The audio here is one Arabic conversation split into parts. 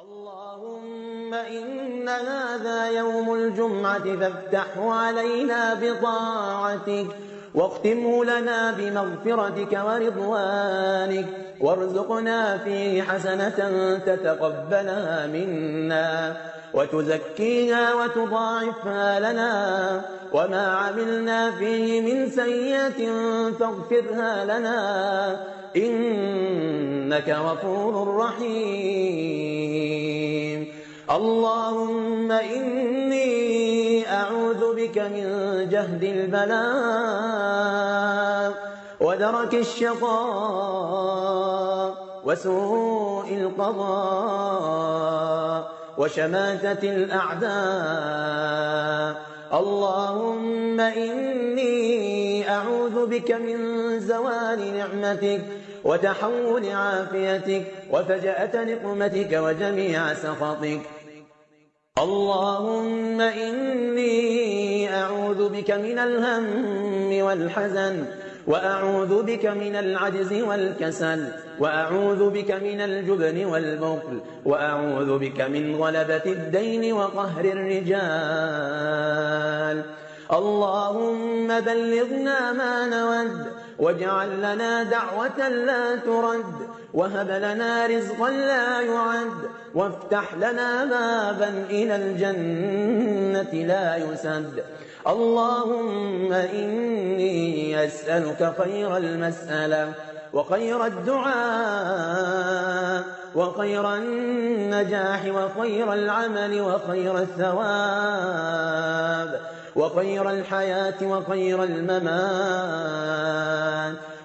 اللهم إن هذا يوم الجمعة فافتحه علينا بطاعتك. واختمه لنا بمغفرتك ورضوانك وارزقنا فيه حسنة تتقبلها منا وتزكيها وتضاعفها لنا وما عملنا فيه من سيئة فاغفرها لنا إنك غفور رحيم. اللهم إني أعوذ بك من جهد البلاء ودرك الشقاء وسوء القضاء وشماتة الأعداء. اللهم إني أعوذ بك من زوال نعمتك وتحول عافيتك وفجأة نقمتك وجميع سخطك. اللهم إني أعوذ بك من الهم والحزن وأعوذ بك من العجز والكسل وأعوذ بك من الجبن والبخل وأعوذ بك من غلبة الدين وقهر الرجال. اللهم بلغنا ما نود واجعل لنا دعوة لا ترد وهب لنا رزقا لا يعد وافتح لنا بابا إلى الجنة لا يسد. اللهم إني أسألك خير المسألة وخير الدعاء وخير النجاح وخير العمل وخير الثواب وخير الحياة وخير الممات.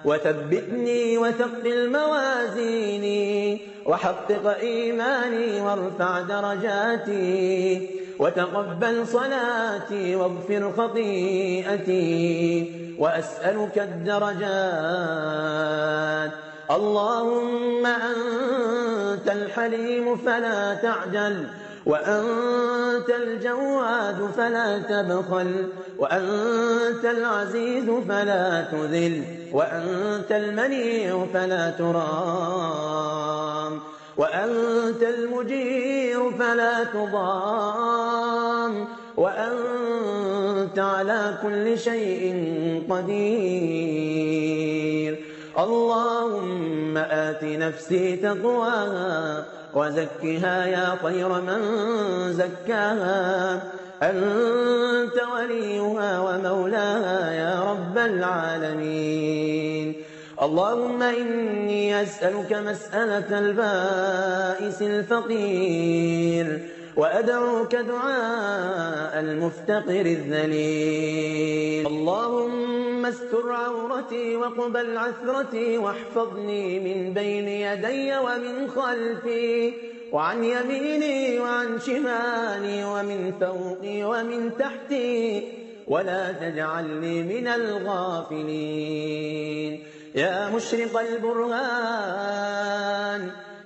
وثبتني وثقل موازيني وحقق إيماني وارفع درجاتي. وتقبل صلاتي واغفر خطيئتي وأسألك الدرجات. اللهم أنت الحليم فلا تعجل وأنت الجواد فلا تبخل وأنت العزيز فلا تذل وأنت المنيع فلا ترام. وأنت المجير فلا تضام وأنت على كل شيء قدير. اللهم آت نفسي تقواها وزكها يا خير من زكاها. أنت وليها ومولاها يا رب العالمين. اللهم إني أسألك مسألة البائس الفقير وأدعوك دعاء المفتقر الذليل. اللهم استر عورتي وقبل عثرتي واحفظني من بين يدي ومن خلفي وعن يميني وعن شمالي ومن فوقي ومن تحتي ولا تجعلني من الغافلين. يا مشرق البرهان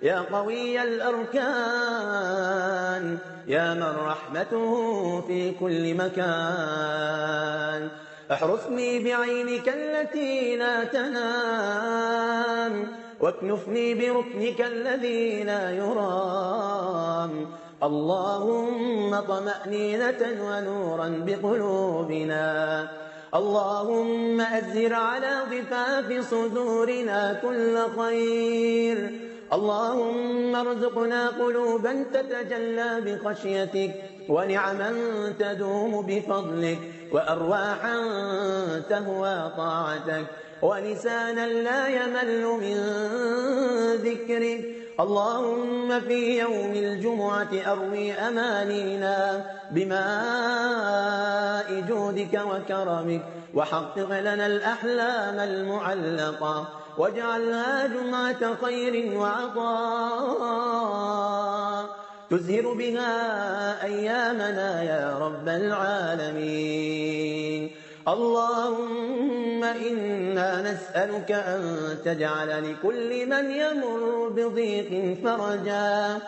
يا قوي الأركان يا من رحمته في كل مكان. احرسني بعينك التي لا تنام واكنفني بركنك الذي لا يرام. اللهم طمأنينة ونورا بقلوبنا. اللهم أزر على ضفاف صدورنا كل خير. اللهم ارزقنا قلوبا تتجلى بخشيتك ونعما تدوم بفضلك وأرواحا تهوى طاعتك. ولسانا لا يمل من ذكرك اللهم في يوم الجمعة أروي أمانينا بماء جودك وكرمك وحقق لنا الأحلام المعلقة واجعلها جمعة خير وعطاء. تزهر بها أيامنا يا رب العالمين. اللهم إنا نسألك أن تجعل لكل من يمر بضيق فرجا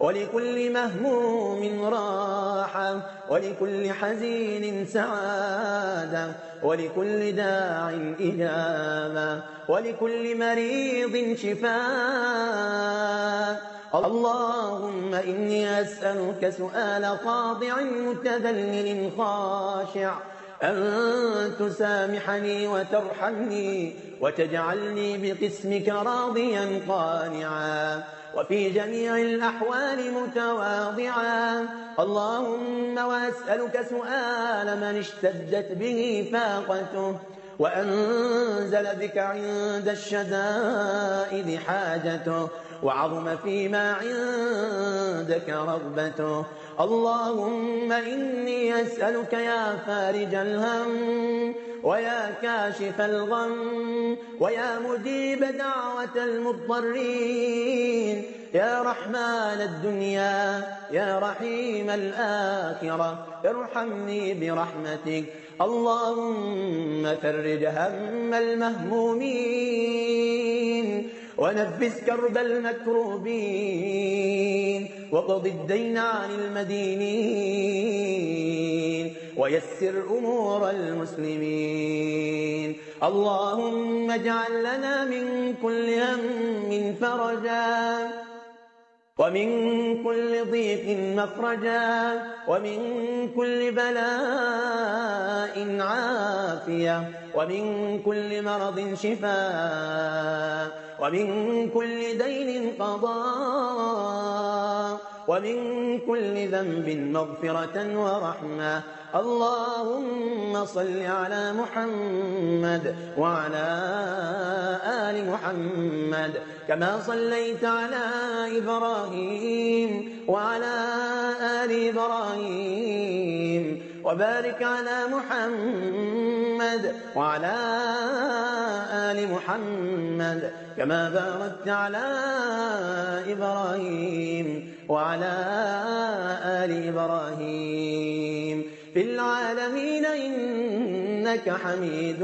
ولكل مهموم راحة ولكل حزين سعادة ولكل داع إجابة ولكل مريض شفاء. اللهم إني أسألك سؤال خاضع متذلل خاشع أن تسامحني وترحمني وتجعلني بقسمك راضيا قانعا وفي جميع الأحوال متواضعا. اللهم وأسألك سؤال من اشتدت به فاقته وأنزل بك عند الشدائد حاجته وعظم فيما عندك رغبته. اللهم إني أسألك يا فارج الهم ويا كاشف الغم ويا مجيب دعوة المضطرين. يا رحمن الدنيا يا رحيم الآخرة ارحمني برحمتك. اللهم فرج هم المهمومين. ونفس كرب المكروبين وقض الدين عن المدينين ويسر أمور المسلمين. اللهم اجعل لنا من كل هم فرجا ومن كل ضيق مخرجا ومن كل بلاء عافية ومن كل مرض شفاء ومن كل دين قضاء ومن كل ذنب مغفرة ورحمة. اللهم صل على محمد وعلى آل محمد كما صليت على إبراهيم وعلى آل إبراهيم. وبارك على محمد وعلى آل محمد كما باركت على إبراهيم وعلى آل إبراهيم في العالمين إنك حميد